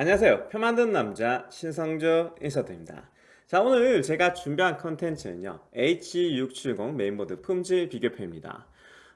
안녕하세요. 표 만드는 남자 신성조 인사드립니다. 자 오늘 제가 준비한 컨텐츠는요. H670 메인보드 품질 비교표입니다.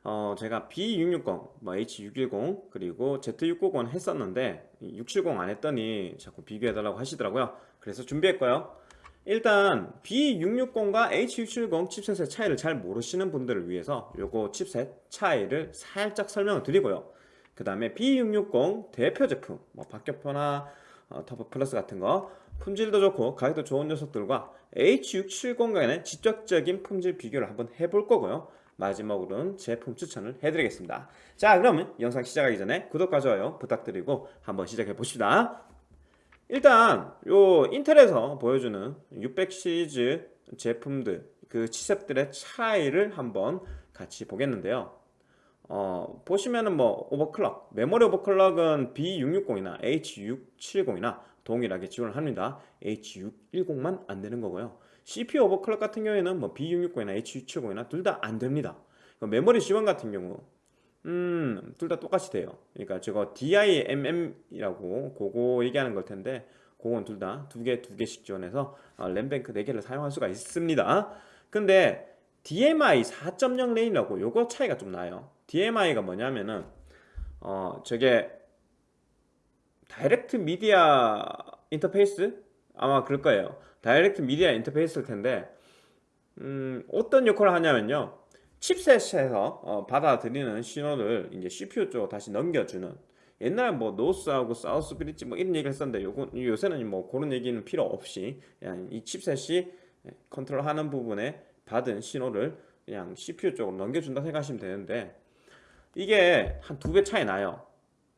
어, 제가 B660, 뭐 H610 그리고 Z690 했었는데 670 안 했더니 자꾸 비교해달라고 하시더라고요. 그래서 준비했고요. 일단 B660과 H670 칩셋의 차이를 잘 모르시는 분들을 위해서 요거 칩셋 차이를 살짝 설명을 드리고요. 그 다음에 B660 대표 제품 뭐 박격포나 어, 터보 플러스 같은 거. 품질도 좋고 가격도 좋은 녀석들과 H670 간의 직접적인 품질 비교를 한번 해볼 거고요. 마지막으로는 제품 추천을 해드리겠습니다. 자 그러면 영상 시작하기 전에 구독과 좋아요 부탁드리고 한번 시작해 봅시다. 일단 요 인텔에서 보여주는 600 시리즈 제품들 그 칩셋들의 차이를 한번 같이 보겠는데요 어, 보시면은 뭐 오버클럭 메모리 오버클럭은 B660이나 H670이나 동일하게 지원을 합니다. H610만 안 되는 거고요. CPU 오버클럭 같은 경우에는 뭐 B660이나 H670이나 둘 다 안 됩니다. 메모리 지원 같은 경우 음, 둘 다 똑같이 돼요. 그러니까 저거 DIMM이라고 그거 얘기하는 걸 텐데 그건 둘 다 두 개 두 개씩 지원해서 어, 램뱅크 4개를 사용할 수가 있습니다. 근데 DMI 4.0 lane이라고 요거 차이가 좀 나요 DMI가 뭐냐면은 어 저게 Direct Media Interface? 아마 그럴 거예요. Direct Media Interface일 텐데 음 어떤 역할을 하냐면요. chipset에서 어, 받아들이는 신호를 이제 CPU 쪽으로 다시 넘겨주는. 옛날에 뭐 노스하고 사우스 브릿지 뭐 이런 얘기를 했었는데 요거, 요새는 뭐 그런 얘기는 필요 없이 그냥 이 chipset이 컨트롤하는 부분에 받은 신호를 그냥 CPU 쪽으로 넘겨준다 생각하시면 되는데 이게 한 두 배 차이 나요.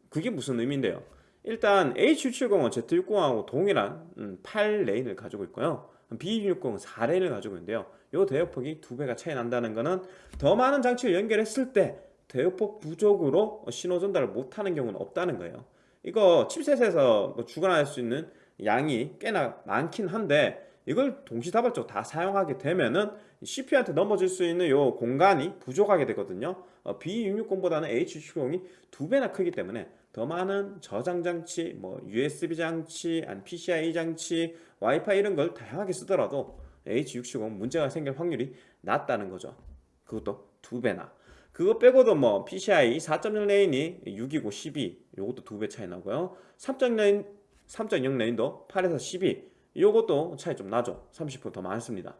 그게 무슨 의미인데요? 일단 H670은 Z60하고 동일한 8레인을 음, 가지고 있고요. B660은 4레인을 가지고 있는데요. 이 대역폭이 두 배가 차이 난다는 것은 더 많은 장치를 연결했을 때 대역폭 부족으로 신호 전달을 못하는 경우는 없다는 거예요. 이거 칩셋에서 뭐 주관할 수 있는 양이 꽤나 많긴 한데 이걸 동시다발적으로 다 사용하게 되면은 CPU한테 넘겨질 수 있는 요 공간이 부족하게 되거든요. 어, B660보다는 H670이 두 배나 크기 때문에 더 많은 저장 장치, 뭐 USB 장치, PCIe 장치, 와이파이 이런 걸 다양하게 쓰더라도 H670 문제가 생길 확률이 낮다는 거죠. 그것도 두 배나. 그거 빼고도 뭐 PCIe 4.0 lane이 6이고 12 요것도 두 배 차이 나고요. 3.0 lane 3.0 lane도 8에서 12 이것도 차이 좀 나죠. 30%더 많습니다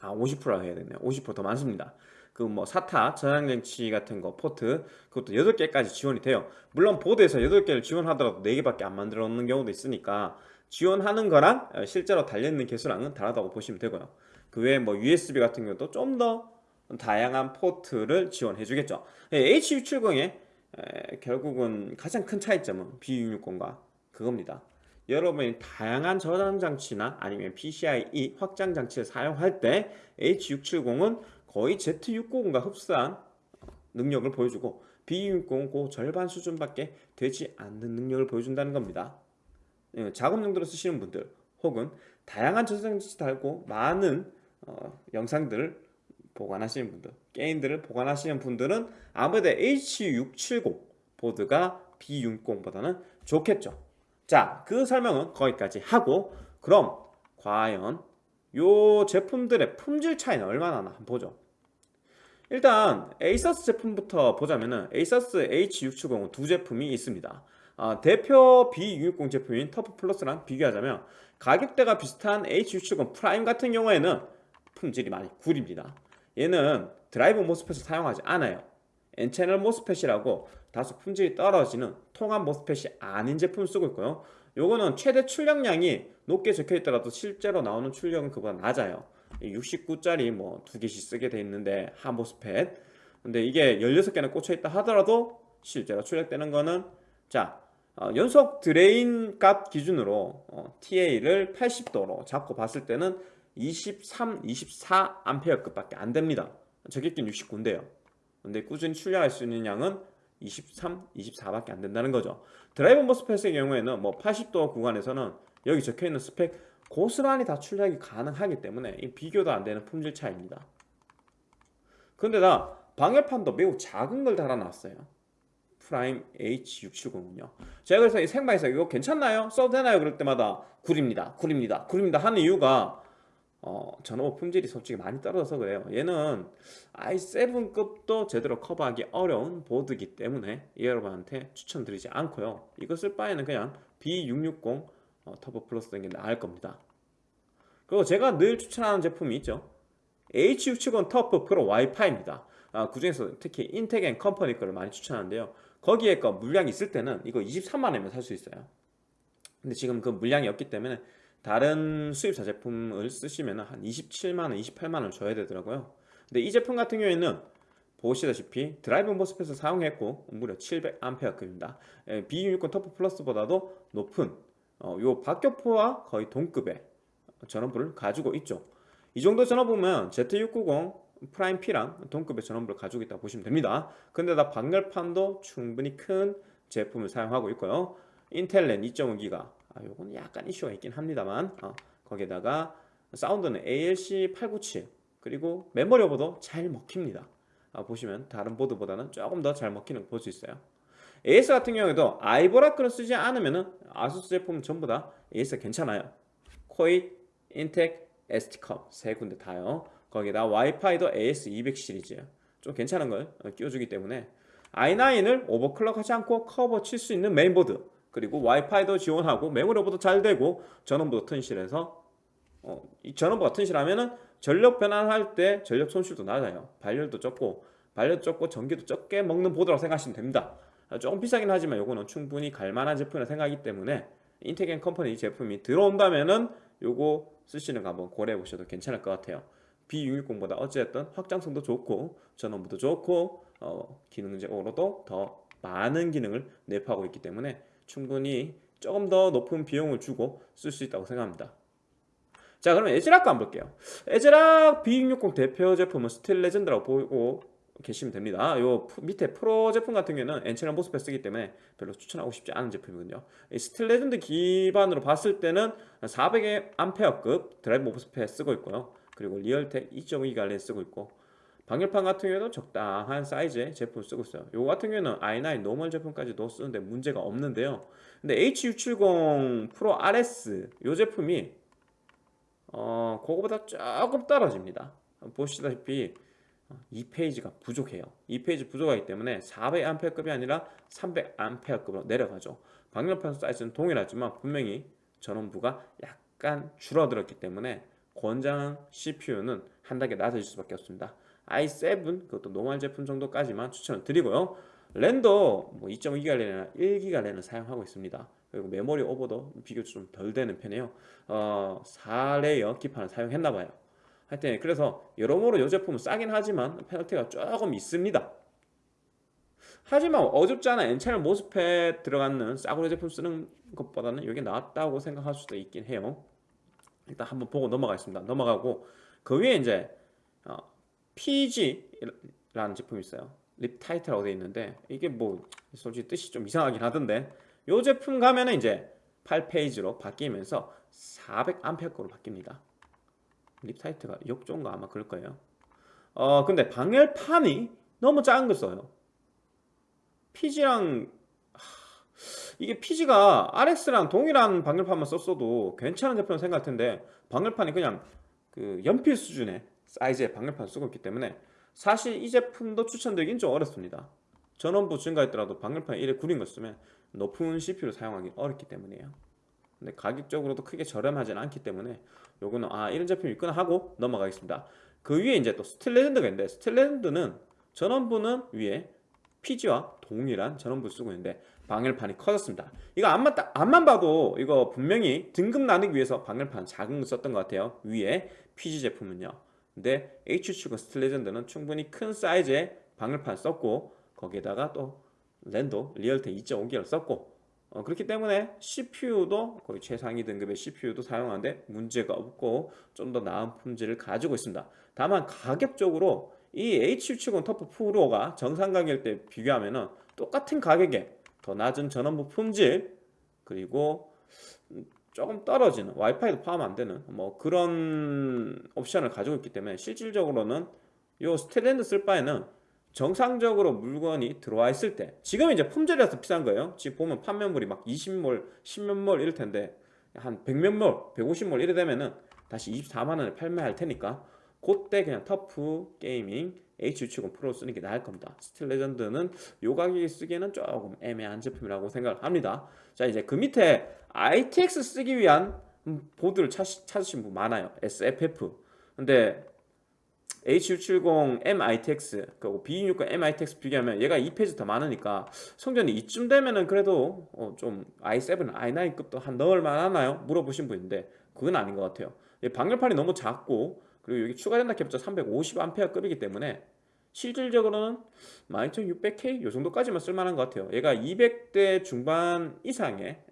아 50%라 해야 되네요. 50%더 많습니다. 그 뭐 SATA 저장장치 같은 거 포트 그것도 8개까지 지원이 돼요. 물론 보드에서 8개를 지원하더라도 4개밖에 안 만들어 놓는 경우도 있으니까 지원하는 거랑 어, 실제로 달려있는 개수랑은 다르다고 보시면 되고요. 그 외에 뭐 USB 같은 경우도 좀 더 다양한 포트를 지원해 주겠죠. H670의 결국은 가장 큰 차이점은 B660과 그겁니다 여러분이 다양한 저장 장치나 아니면 PCIe 확장 장치를 사용할 때 H670은 거의 Z690과 흡사한 능력을 보여주고 B660은 그 절반 수준밖에 되지 않는 능력을 보여준다는 겁니다. 예, 작업 용도로 쓰시는 분들 혹은 다양한 저장 장치 달고 많은 어, 영상들을 보관하시는 분들 게임들을 보관하시는 분들은 아무래도 H670 보드가 B660보다는 좋겠죠. 자, 그 설명은 거기까지 하고 그럼 과연 요 제품들의 품질 차이는 얼마나 나 보죠. 일단 ASUS 제품부터 보자면은 ASUS H670 두 제품이 있습니다. 어, 대표 B660 제품인 TUF Plus랑 비교하자면 가격대가 비슷한 H670 Prime 같은 경우에는 품질이 많이 구립니다. 얘는 drive MOSFET을 사용하지 않아요. N채널 MOSFET이라고 다소 품질이 떨어지는 통합 MOSFET이 아닌 제품을 쓰고 있고요. 요거는 최대 출력량이 높게 적혀 있더라도 실제로 나오는 출력은 그보다 낮아요. 69짜리 뭐 두 개씩 쓰게 돼 있는데 한 MOSFET. 근데 이게 16개나 꽂혀 있다 하더라도 실제로 출력되는 거는 자 어, 연속 drain 값 기준으로 어, TA를 80도로 잡고 봤을 때는 23, 24 암페어급밖에 안 됩니다. 적히긴 69인데요 근데 꾸준히 출력할 수 있는 양은 23, 24밖에 안 된다는 거죠. driver MOSFET의 경우에는 뭐 80도 구간에서는 여기 적혀있는 스펙 고스란히 다 출력이 가능하기 때문에 이 비교도 안 되는 품질 차이입니다. 근데다 방열판도 매우 작은 걸 달아놨어요. Prime H670은요. 제가 그래서 이 생방에서 이거 괜찮나요? 써도 되나요? 그럴 때마다 구립니다. 구립니다. 구립니다. 하는 이유가 어, 전원 품질이 솔직히 많이 떨어져서 그래요. 얘는 i7급도 제대로 커버하기 어려운 보드이기 때문에 여러분한테 추천드리지 않고요. 이거 쓸 바에는 그냥 B660 어, TUF Plus 쓰는 게 나을 겁니다. 그리고 제가 늘 추천하는 제품이 있죠. H670 TUF Pro 와이파이입니다. 아, 그 중에서 특히 인텍 앤 컴퍼니 거를 많이 추천하는데요. 거기에 거 물량이 있을 때는 이거 23만원이면 살 수 있어요. 근데 지금 그 물량이 없기 때문에 다른 수입사 제품을 쓰시면 한 27만원, 28만원 줘야 되더라고요. 근데 이 제품 같은 경우에는 보시다시피 drive MOSFET을 사용했고 무려 700A급입니다. B660 TUF Plus보다도 높은 어, 요 박격포와 거의 동급의 전원부를 가지고 있죠. 이 정도 전원부면 Z690 Prime P랑 동급의 전원부를 가지고 있다고 보시면 됩니다. 근데다 방열판도 충분히 큰 제품을 사용하고 있고요. 인텔렌 2.5기가 아, 요건 약간 이슈가 있긴 합니다만 어, 거기에다가 사운드는 ALC897 그리고 메모리 오버도 잘 먹힙니다. 아, 보시면 다른 보드보다는 조금 더 잘 먹히는 걸 볼 수 있어요. AS 같은 경우에도 아이보라 거를 쓰지 않으면 ASUS 제품 전부 다 AS 괜찮아요. 코이, 인텍, ST컴 세 군데 다요. 거기다 와이파이도 AX200 시리즈. 좀 괜찮은 걸 끼워주기 때문에 i9을 overclock하지 않고 커버 칠 수 있는 메인보드 그리고 와이파이도 지원하고 메모리 오버도 잘 되고 전원부도 튼실해서 어, 이 전원부가 튼실하면은 전력 변환할 때 전력 손실도 낮아요. 발열도 적고 발열 적고 전기도 적게 먹는 보드라고 생각하시면 됩니다. 조금 비싸긴 하지만 이거는 충분히 갈만한 제품이라 생각하기 때문에 인텍앤 컴퍼니 제품이 들어온다면은 요거 쓰시는 거 한번 고려해 보셔도 괜찮을 것 같아요. B660보다 어찌됐든 확장성도 좋고 전원부도 좋고 어, 기능적으로도 더 많은 기능을 내포하고 있기 때문에 충분히 조금 더 높은 비용을 주고 쓸 수 있다고 생각합니다. 자 그러면 ASRock 거 한번 볼게요. ASRock B660 대표 제품은 Steel Legend라고 보고 계시면 됩니다. 요 밑에 프로 제품 같은 경우에는 N-channel MOSFET 쓰기 때문에 별로 추천하고 싶지 않은 제품이거든요. 이 Steel Legend 기반으로 봤을 때는 400A급 drive MOSFET 쓰고 있고요. 그리고 Realtek 2.2기가 쓰고 있고 방열판 같은 경우에도 적당한 사이즈의 제품 쓰고 있어요. 요거 같은 경우에는 i9 normal 제품까지도 쓰는데 문제가 없는데요. 근데 H670 Pro RS 요 제품이 어 그거보다 조금 떨어집니다. 보시다시피 2 phase가 부족해요. 2 phase 부족하기 때문에 400A급이 아니라 300A급으로 내려가죠. 방열판 사이즈는 동일하지만 분명히 전원부가 약간 줄어들었기 때문에 권장 CPU는 한 단계 낮아질 수밖에 없습니다 i7 그것도 normal 제품 정도까지만 추천을 드리고요. 랜도 뭐 2.2기가 랜이나 1기가 랜을 사용하고 있습니다. 그리고 메모리 오버도 비교적 좀 덜 되는 편이에요. 어, 4 layer 기판을 사용했나봐요. 하여튼 그래서 여러모로 이 제품은 싸긴 하지만 페널티가 조금 있습니다. 하지만 어줍잖은 N-channel MOSFET 들어가는 싸구려 제품 쓰는 것보다는 이게 낫다고 생각할 수도 있긴 해요. 일단 한번 보고 넘어가겠습니다. 넘어가고 그 위에 이제 어, PG라는 제품이 있어요. Riptide라고 되어 있는데 이게 뭐 솔직히 뜻이 좀 이상하긴 하던데 이 제품 가면은 이제 8 phase로 바뀌면서 400A급으로 바뀝니다. Riptide가 역종가 아마 그럴 거예요. 어 근데 방열판이 너무 작은 걸 써요. PG랑 이게 PG가 RX랑 동일한 방열판만 썼어도 괜찮은 제품 생각할 텐데 방열판이 그냥 그 연필 수준의 사이즈의 방열판 쓰고 있기 때문에 사실 이 제품도 추천드리긴 좀 어렵습니다. 전원부 증가했더라도 방열판 1에 구린 거 쓰면 높은 CPU를 사용하기 어렵기 때문이에요. 근데 가격적으로도 크게 저렴하진 않기 때문에 요거는 아 이런 제품이 있구나 하고 넘어가겠습니다. 그 위에 이제 또 Steel Legend가 있는데 Steel Legend는 전원부는 위에 PG와 동일한 전원부 쓰고 있는데 방열판이 커졌습니다. 이거 앞만, 딱, 앞만 봐도 이거 분명히 등급 나누기 위해서 방열판 작은 거 썼던 것 같아요. 위에 PG 제품은요 근데 H7 스틸레전드는 충분히 큰 사이즈의 방열판 썼고 거기에다가 또 랜도 Realtek 2.5기를 썼고 어, 그렇기 때문에 CPU도 거의 최상위 등급의 CPU도 사용하는데 문제가 없고 좀 더 나은 품질을 가지고 있습니다. 다만 가격적으로 이 H670 TUF Pro가 정상 가격일 때 비교하면 똑같은 가격에 더 낮은 전원부 품질 그리고 조금 떨어지는 와이파이도 포함 안 되는 뭐 그런 옵션을 가지고 있기 때문에 실질적으로는 요 Steel Legend 쓸 바에는 정상적으로 물건이 들어와 있을 때 지금 이제 품절이라서 비싼 거예요. 지금 보면 판매물이 막 20몰 10몇몰 이럴 텐데 한 100몇몰 150몰 이래 되면은 다시 24만원에 판매할 테니까 그때 그냥 TUF Gaming H670 Pro 쓰는 게 나을 겁니다. Steel Legend는 요 가격에 쓰기에는 조금 애매한 제품이라고 생각을 합니다. 자 이제 그 밑에 ITX 쓰기 위한 보드를 찾, 찾으신 분 많아요. SFF 근데 H670 MITX 그리고 B260 MITX 비교하면 얘가 2페이지 더 많으니까 성전이 이쯤 되면은 그래도 어 좀 i7, i9급도 한 넣을 만 하나요? 물어보신 분인데 그건 아닌 것 같아요. 방열판이 너무 작고 그리고 여기 추가된다 캡처 350A급이기 때문에 실질적으로는 12600K 요 정도까지만 쓸만한 것 같아요. 얘가 200대 중반 이상의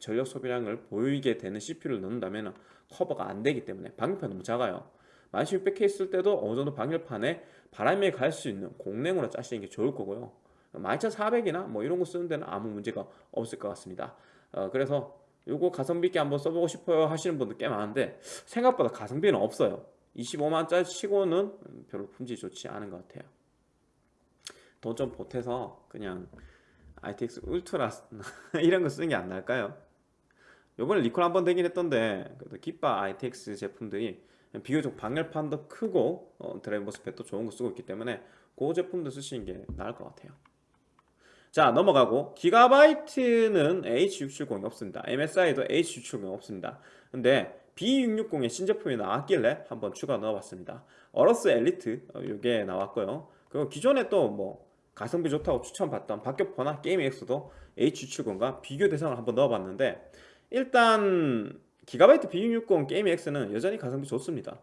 전력 소비량을 보이게 되는 CPU를 넣는다면 커버가 안 되기 때문에 방열판이 너무 작아요. 11600K 쓸 때도 어느 정도 방열판에 바람이 갈수 있는 공랭으로 짜시는 게 좋을 거고요. 12400이나 뭐 이런 거 쓰는 데는 아무 문제가 없을 것 같습니다. 어, 그래서 요거 가성비 있게 한번 써보고 싶어요 하시는 분들 꽤 많은데 생각보다 가성비는 없어요 25만짜리 치고는 별로 품질이 좋지 않은 것 같아요. 돈 좀 보태서 그냥 ITX 울트라 이런 거 쓰는 게 안 나을까요? 요번에 리콜 한 번 되긴 했던데 그래도 기빠 ITX 제품들이 비교적 방열판도 크고 어, 드라이버 스펙도 좋은 거 쓰고 있기 때문에 그 제품도 쓰시는 게 나을 것 같아요. 자 넘어가고. 기가바이트는 H670이 없습니다. MSI도 H670이 없습니다. 근데 B660의 신제품이 나왔길래 한번 추가 넣어봤습니다. 어러스 엘리트 이게 어, 나왔고요. 그리고 기존에 또 뭐 가성비 좋다고 추천받던 박격포나 게임엑스도 H670과 비교 대상을 한번 넣어봤는데 일단 Gigabyte B660 Gaming X는 여전히 가성비 좋습니다.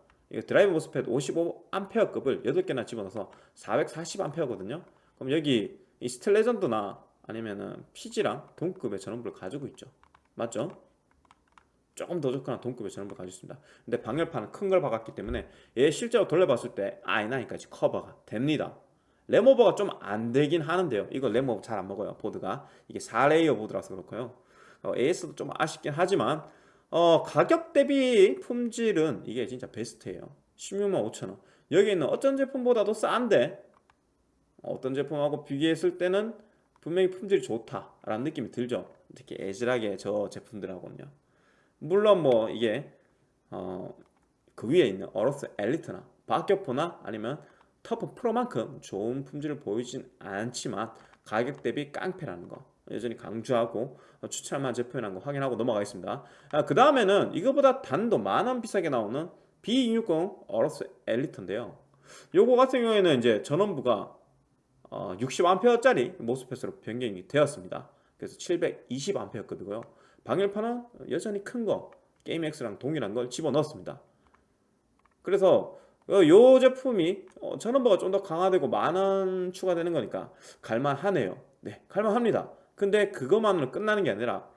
drive MOSFET 55A급을 8개나 집어넣어서 440A거든요. 그럼 여기 이 Steel Legend나 아니면은 PG랑 동급의 전원부를 가지고 있죠. 맞죠? 조금 더 좋거나 동급의 전원부를 가지고 있습니다. 근데 방열판은 큰 걸 박았기 때문에 얘 실제로 돌려봤을 때 i9까지 커버가 됩니다. 램오버가 좀 안 되긴 하는데요. 이거 램오버 잘 안 먹어요 보드가. 이게 4레이어 보드라서 그렇고요. 어, AS도 좀 아쉽긴 하지만 어, 가격 대비 품질은 이게 진짜 베스트예요. 16만 5천원. 여기 있는 어떤 제품보다도 싼데 어떤 제품하고 비교했을 때는 분명히 품질이 좋다라는 느낌이 들죠. 특히 애질하게 저 제품들하고는요 물론 뭐 이게 어, 그 위에 있는 어로스 엘리트나 박격포나 아니면 터프 프로만큼 좋은 품질을 보이진 않지만 가격 대비 깡패라는 거 여전히 강조하고 추천할 제품이라는 거 확인하고 넘어가겠습니다. 아, 그 다음에는 이거보다 단도 만원 비싸게 나오는 B260 어로스 엘리트인데요. 요거 같은 경우에는 이제 전원부가 어, 60A짜리 모스펫으로 변경이 되었습니다. 그래서 720A급이고요 방열판은 여전히 큰 거 게임X랑 동일한 걸 집어넣었습니다. 그래서 어, 요 제품이 어, 전원부가 좀 더 강화되고 만원 추가되는 거니까 갈만하네요. 네 갈만합니다. 근데 그것만으로 끝나는 게 아니라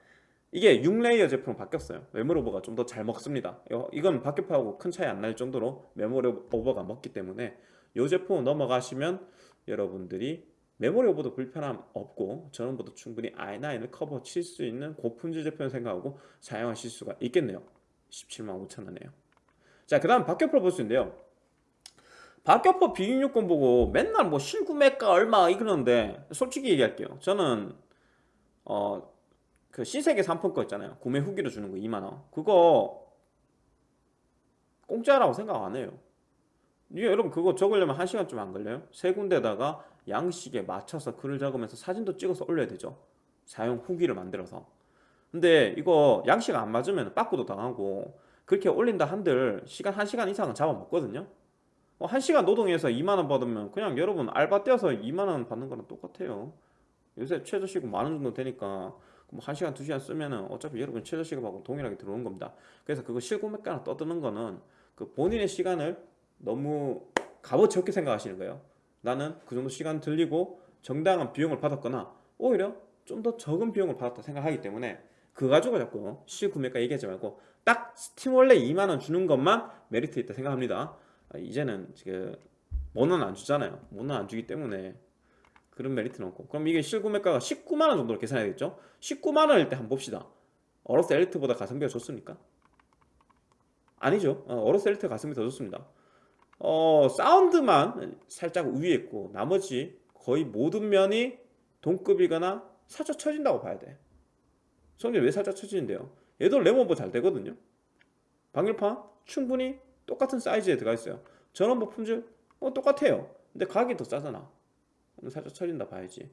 이게 6 layer 제품으로 바뀌었어요. 메모리 오버가 좀 더 잘 먹습니다. 이건 박격포하고 큰 차이 안 날 정도로 메모리 오버가 먹기 때문에 이 제품 넘어가시면 여러분들이 메모리 오버도 불편함 없고 전원부도 충분히 i9을 커버 칠 수 있는 고품질 제품 생각하고 사용하실 수가 있겠네요 17만 5천원이에요 자그 다음 박격포를 볼 수 있는데요 박격포 B660 보고 맨날 뭐 실구매가 얼마 이러는데 솔직히 얘기할게요 저는 어, 그 신세계 상품권 있잖아요. 구매 후기로 주는 거 2만원. 그거 공짜라고 생각 안 해요. 여러분 그거 적으려면 1시간 좀 안 걸려요? 세 군데다가 양식에 맞춰서 글을 적으면서 사진도 찍어서 올려야 되죠. 사용 후기를 만들어서. 근데 이거 양식 안 맞으면 빠꾸도 당하고 그렇게 올린다 한들 시간 1시간 이상은 잡아먹거든요. 뭐 1시간 노동해서 2만원 받으면 그냥 여러분 알바 떼어서 2만원 받는 거랑 똑같아요. 요새 최저시급 만원 정도 되니까 뭐 1시간 2시간 쓰면은 어차피 여러분 최저시급하고 동일하게 들어오는 겁니다 그래서 그거 실구매가나 떠드는 거는 그 본인의 시간을 너무 값어치 없게 생각하시는 거예요 나는 그 정도 시간 들이고 정당한 비용을 받았거나 오히려 좀 더 적은 비용을 받았다 생각하기 때문에 그거 가지고 자꾸 실구매가 얘기하지 말고 딱 스팀원래 2만원 주는 것만 메리트 있다 생각합니다. 아, 이제는 지금 원원 안 주잖아요. 원원 안 주기 때문에 그런 메리트는 없고. 그럼 이게 실구매가가 19만원 정도로 계산해야겠죠? 19만원일 때 한번 봅시다. 어로스 엘리트보다 가성비가 좋습니까? 아니죠. 어, 어로스 엘리트 가성비 더 좋습니다 어, 사운드만 살짝 있고 나머지 거의 모든 면이 동급이거나 살짝 처진다고 봐야 돼. 성질 왜 살짝 처지는데요? 얘도 레몬버 잘 되거든요. 방열판 충분히 똑같은 사이즈에 들어가 있어요. 전원부 품질 어, 똑같아요. 근데 가격이 더 싸잖아. 살짝 처진다 봐야지.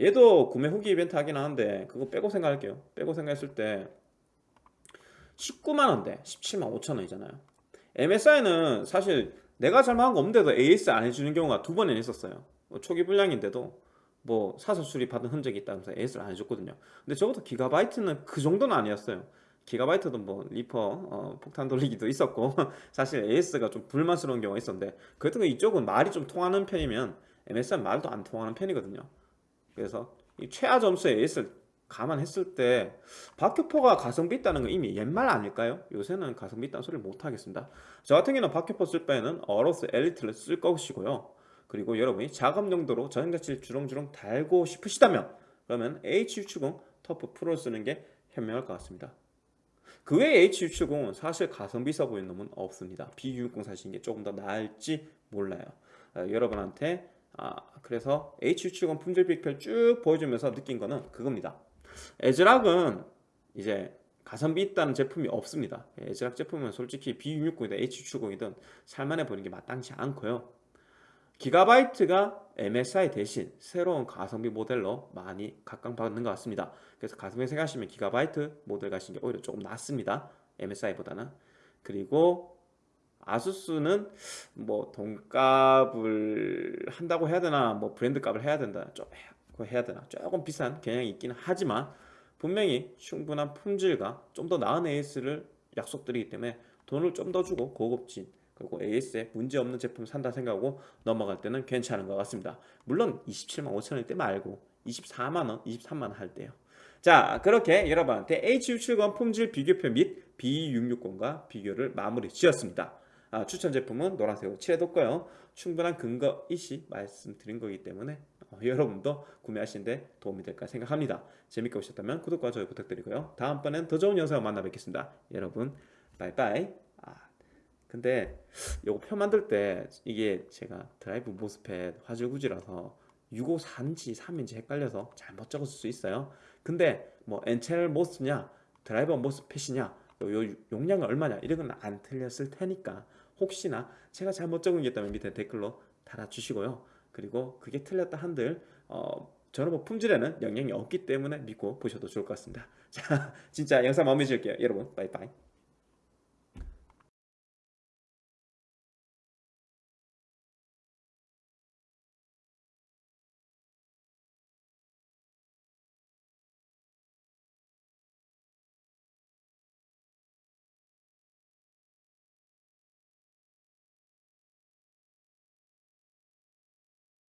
얘도 구매 후기 이벤트 하긴 하는데 그거 빼고 생각할게요. 빼고 생각했을 때 19만원대 17만 5천원이잖아요. MSI는 사실 내가 잘못한 거 없는데도 AS 안 해주는 경우가 두 번이나 있었어요. 뭐 초기 불량인데도 뭐 사서 수리 받은 흔적이 있다면서 AS를 안 해줬거든요. 근데 적어도 기가바이트는 그 정도는 아니었어요. 기가바이트도 뭐 리퍼 어, 폭탄 돌리기도 있었고 사실 AS가 좀 불만스러운 경우가 있었는데 그래도 이쪽은 말이 좀 통하는 편이면 MSI는 말도 안 통하는 편이거든요. 그래서 이 최하 점수의 AS를 감안했을 때 박효포가 가성비 있다는 건 이미 옛말 아닐까요? 요새는 가성비 있다는 소리를 못 하겠습니다. 저 같은 경우는 박효포 쓸 바에는 어로스 엘리트를 쓸 것이고요. 그리고 여러분이 작업 용도로 저장자치를 주렁주렁 달고 싶으시다면 그러면 H670 터프 프로를 쓰는 게 현명할 것 같습니다. 그 외에 H670은 사실 가성비 있어 보이는 놈은 없습니다. B660 사시는 게 조금 더 나을지 몰라요. 어, 여러분한테 아, 그래서 H670 품질 비교를 쭉 보여주면서 느낀 거는 그겁니다. 에즈락은 이제 가성비 있다는 제품이 없습니다. 에즈락 제품은 솔직히 B660이든 H670이든 살만해 보이는 게 마땅치 않고요. 기가바이트가 MSI 대신 새로운 가성비 모델로 많이 각광받는 것 같습니다. 그래서 가성비 생각하시면 기가바이트 모델 가시는 게 오히려 조금 낫습니다. MSI보다는. 그리고 아수스는 뭐 돈값을 한다고 해야 되나 뭐 브랜드 값을 해야 된다 좀 해야 되나 조금 비싼 경향이 있기는 하지만 분명히 충분한 품질과 좀 더 나은 AS를 약속드리기 때문에 돈을 좀 더 주고 고급진 그리고 AS에 문제없는 제품 산다 생각하고 넘어갈 때는 괜찮은 것 같습니다. 물론 27만 5천원일 때 말고 24만원, 23만원 할 때요. 자 그렇게 여러분한테 H670 품질 비교표 및 B660과 비교를 마무리 지었습니다. 아, 추천 제품은 노란색으로 칠해뒀고요. 충분한 근거 있이 말씀드린 거기 때문에 어, 여러분도 구매하시는데 도움이 될까 생각합니다. 재밌게 보셨다면 구독과 좋아요 부탁드리고요. 다음번엔 더 좋은 영상을 만나 뵙겠습니다. 여러분 바이바이 근데 요거 표 만들 때 이게 제가 드라이브 MOSFET 화질 구지라서 654인지 3인지 헷갈려서 잘못 적었을 수 있어요 근데 뭐 N채널 모스냐 드라이버 모스펫이냐 요, 용량은 얼마냐 이런 건 안 틀렸을 테니까 혹시나 제가 잘못 있다면 밑에 댓글로 달아주시고요. 그리고 그게 틀렸다 한들 어, 저는 뭐 품질에는 영향이 없기 때문에 믿고 보셔도 좋을 것 같습니다. 자 진짜 영상 마무리 지을게요. 여러분 빠이빠이